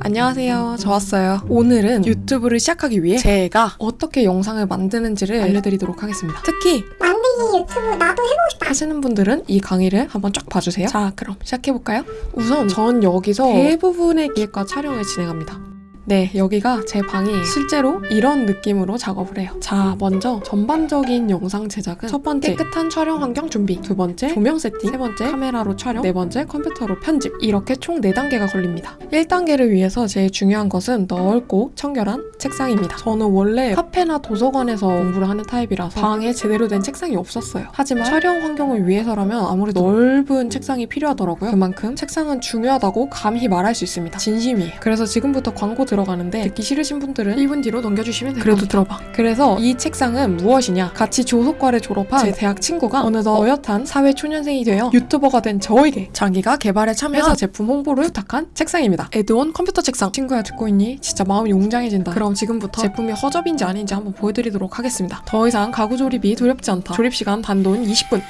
안녕하세요. 저 왔어요. 오늘은 유튜브를 시작하기 위해 제가 어떻게 영상을 만드는지를 알려드리도록 하겠습니다. 특히 만들기 유튜브 나도 해보고 싶다. 하시는 분들은 이 강의를 한번 쫙 봐주세요. 자, 그럼 시작해볼까요? 우선 전 여기서 대부분의 기획과 촬영을 진행합니다. 네, 여기가 제 방이 실제로 이런 느낌으로 작업을 해요. 자, 먼저 전반적인 영상 제작은 첫 번째 깨끗한 촬영 환경 준비, 두 번째 조명 세팅, 세 번째 카메라로 촬영, 네 번째 컴퓨터로 편집 이렇게 총 4단계가 걸립니다. 1단계를 위해서 제일 중요한 것은 넓고 청결한 책상입니다. 저는 원래 카페나 도서관에서 공부를 하는 타입이라서 방에 제대로 된 책상이 없었어요. 하지만 촬영 환경을 위해서라면 아무래도 넓은 책상이 필요하더라고요. 그만큼 책상은 중요하다고 감히 말할 수 있습니다. 진심이에요. 그래서 지금부터 광고 들 어가는데 듣기 싫으신 분들은 1분 뒤로 넘겨주시면 돼요. 그래도 들어봐. 그래서 이 책상은 무엇이냐? 같이 조속과를 졸업한 제 대학 친구가 어느덧 어엿한 사회 초년생이 되어 유튜버가 된 저에게 자기가 개발에 참여해서 제품 홍보를 부탁한 책상입니다. 에드온 컴퓨터 책상. 친구야 듣고 있니? 진짜 마음이 웅장해진다. 그럼 지금부터 제품이 허접인지 아닌지 한번 보여드리도록 하겠습니다. 더 이상 가구 조립이 두렵지 않다. 조립 시간 단돈 20분.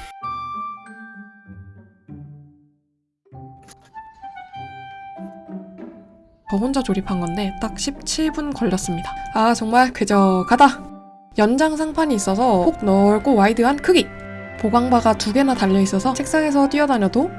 저 혼자 조립한 건데 딱 17분 걸렸습니다. 아 정말 쾌적하다. 연장 상판이 있어서 폭 넓고 와이드한 크기. 보강바가 두 개나 달려 있어서 책상에서 뛰어다녀도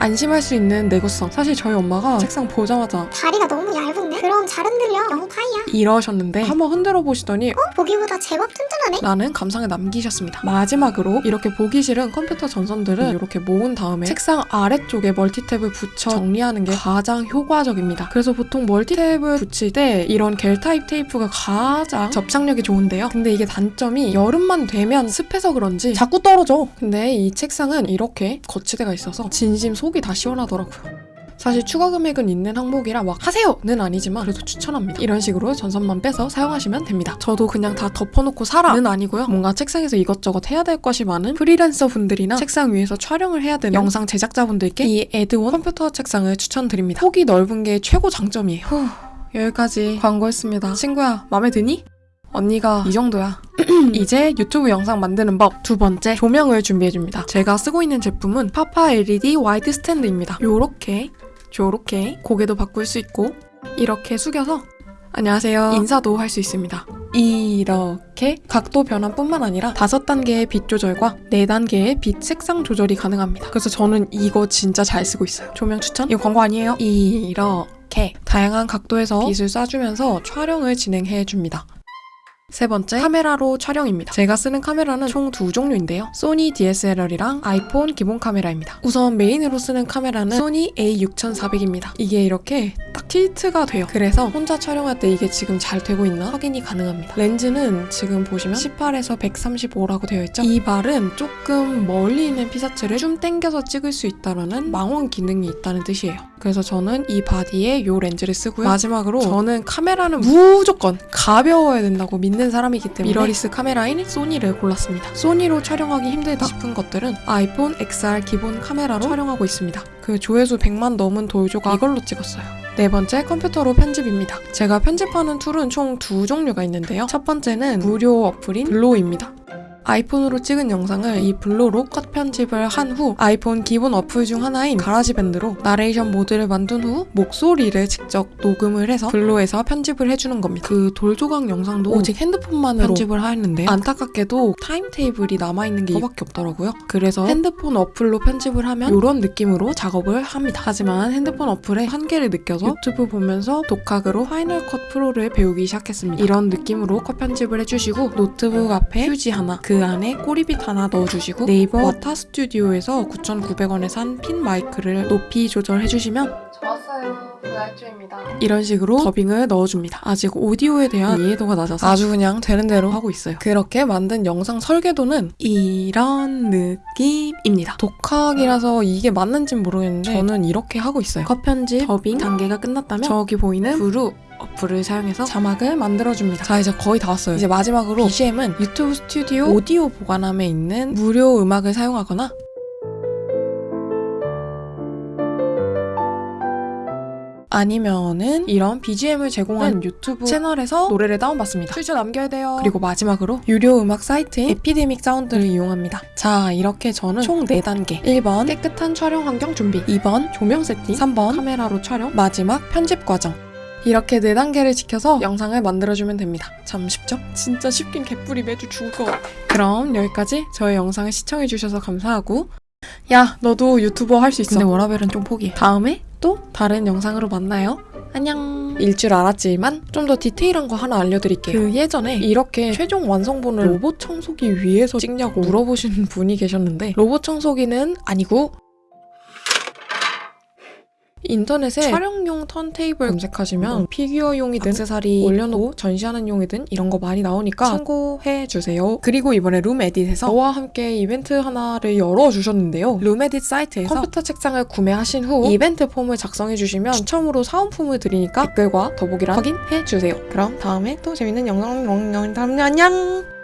안심할 수 있는 내구성. 사실 저희 엄마가 책상 보자마자 다리가 너무 얇은 데? 그럼 잘 흔들려. 영 파이야. 이러셨는데 한번 흔들어 보시더니 어? 보기보다 제법 튼튼하네. 라는 감상을 남기셨습니다. 마지막으로 이렇게 보기 싫은 컴퓨터 전선들은 이렇게 모은 다음에 책상 아래쪽에 멀티탭을 붙여 정리하는 게 가장 효과적입니다. 그래서 보통 멀티탭을 붙일 때 이런 겔 타입 테이프가 가장 접착력이 좋은데요. 근데 이게 단점이 여름만 되면 습해서 그런지 자꾸 떨어져. 근데 이 책상은 이렇게 거치대가 있어서 진심 속이 다 시원하더라고요. 사실 추가 금액은 있는 항목이라 막 하세요는 아니지만 그래도 추천합니다. 이런 식으로 전선만 빼서 사용하시면 됩니다. 저도 그냥 다 덮어놓고 살아는 아니고요. 뭔가 책상에서 이것저것 해야 될 것이 많은 프리랜서 분들이나 책상 위에서 촬영을 해야 되는 영상 제작자분들께 이 에드온 컴퓨터 책상을 추천드립니다. 폭이 넓은 게 최고 장점이에요. 후, 여기까지 광고했습니다. 친구야, 마음에 드니? 언니가 이 정도야. 이제 유튜브 영상 만드는 법 두 번째 조명을 준비해줍니다. 제가 쓰고 있는 제품은 파파 LED 와이드 스탠드입니다. 요렇게 요렇게 고개도 바꿀 수 있고 이렇게 숙여서 안녕하세요 인사도 할 수 있습니다. 이렇게 각도 변환뿐만 아니라 다섯 단계의 빛 조절과 네 단계의 빛 색상 조절이 가능합니다. 그래서 저는 이거 진짜 잘 쓰고 있어요. 조명 추천? 이거 광고 아니에요? 이렇게 다양한 각도에서 빛을 쏴주면서 촬영을 진행해 줍니다. 세 번째, 카메라로 촬영입니다. 제가 쓰는 카메라는 총 두 종류인데요. 소니 DSLR이랑 아이폰 기본 카메라입니다. 우선 메인으로 쓰는 카메라는 소니 A6400입니다. 이게 이렇게 딱 틸트가 돼요. 그래서 혼자 촬영할 때 이게 지금 잘 되고 있나 확인이 가능합니다. 렌즈는 지금 보시면 18에서 135라고 되어 있죠. 이 발은 조금 멀리 있는 피사체를 좀 당겨서 찍을 수 있다라는 망원 기능이 있다는 뜻이에요. 그래서 저는 이 바디에 이 렌즈를 쓰고요. 마지막으로 저는 카메라는 무조건 가벼워야 된다고 믿는 사람이기 때문에 미러리스 카메라인 소니를 골랐습니다. 소니로 촬영하기 힘들다 싶은 것들은 아이폰 XR 기본 카메라로 촬영하고 있습니다. 그 조회수 100만 넘은 돌조각 이걸로 찍었어요. 네 번째 컴퓨터로 편집입니다. 제가 편집하는 툴은 총 두 종류가 있는데요. 첫 번째는 무료 어플인 블로입니다. 아이폰으로 찍은 영상을 이 블로로 컷 편집을 한 후 아이폰 기본 어플 중 하나인 가라지밴드로 나레이션 모드를 만든 후 목소리를 직접 녹음을 해서 블로에서 편집을 해주는 겁니다. 그 돌조각 영상도 오직 핸드폰만으로 편집을 하였는데요. 안타깝게도 타임테이블이 남아있는 게 이거밖에 없더라고요. 그래서 핸드폰 어플로 편집을 하면 이런 느낌으로 작업을 합니다. 하지만 핸드폰 어플의 한계를 느껴서 유튜브 보면서 독학으로 파이널 컷 프로를 배우기 시작했습니다. 이런 느낌으로 컷 편집을 해주시고 노트북 앞에 휴지 하나 그 안에 꼬리빗 하나 넣어주시고 네이버 워타 스튜디오에서 9,900원에 산 핀 마이크를 높이 조절해주시면 좋았어요. 부날주입니다. 이런 식으로 더빙을 넣어줍니다. 아직 오디오에 대한 이해도가 낮아서 아주 그냥 되는 대로 하고 있어요. 그렇게 만든 영상 설계도는 이런 느낌입니다. 독학이라서 이게 맞는지는 모르겠는데 저는 이렇게 하고 있어요. 컷 편집, 더빙 단계가 끝났다면 저기 보이는 브루 어플을 사용해서 자막을 만들어줍니다. 자 이제 거의 다 왔어요. 이제 마지막으로 BGM은 유튜브 스튜디오 오디오 보관함에 있는 무료 음악을 사용하거나 아니면은 이런 BGM을 제공하는 유튜브 채널에서 노래를 다운받습니다. 출처 남겨야 돼요. 그리고 마지막으로 유료 음악 사이트인 에피데믹 사운드를 이용합니다. 자, 이렇게 저는 총 4단계. 1번 깨끗한 촬영 환경 준비. 2번 조명 세팅. 3번 카메라로 촬영. 마지막 편집 과정. 이렇게 4단계를 지켜서 영상을 만들어주면 됩니다. 참 쉽죠? 진짜 쉽긴 개뿔이 매주 죽을 것 같아. 그럼 여기까지 저의 영상을 시청해주셔서 감사하고 야 너도 유튜버 할 수 있어. 근데 워라벨은 좀 포기해. 다음에 또 다른 영상으로 만나요. 안녕. 일줄 알았지만 좀 더 디테일한 거 하나 알려드릴게요. 그 예전에 이렇게 최종 완성본을 로봇 청소기 위에서 찍냐고 물어보시는 분이 계셨는데 로봇 청소기는 아니고 인터넷에 촬영용 턴테이블 검색하시면 피규어용이든 액세서리 올려놓고 전시하는 용이든 이런 거 많이 나오니까 참고해 주세요. 그리고 이번에 룸에딧에서 저와 함께 이벤트 하나를 열어주셨는데요. 룸에딧 사이트에서 컴퓨터 책상을 구매하신 후 이벤트 폼을 작성해 주시면 추첨으로 사은품을 드리니까 댓글과 더보기란 확인해 주세요. 그럼 다음에 또 재밌는 영상 영상 다음에 안녕.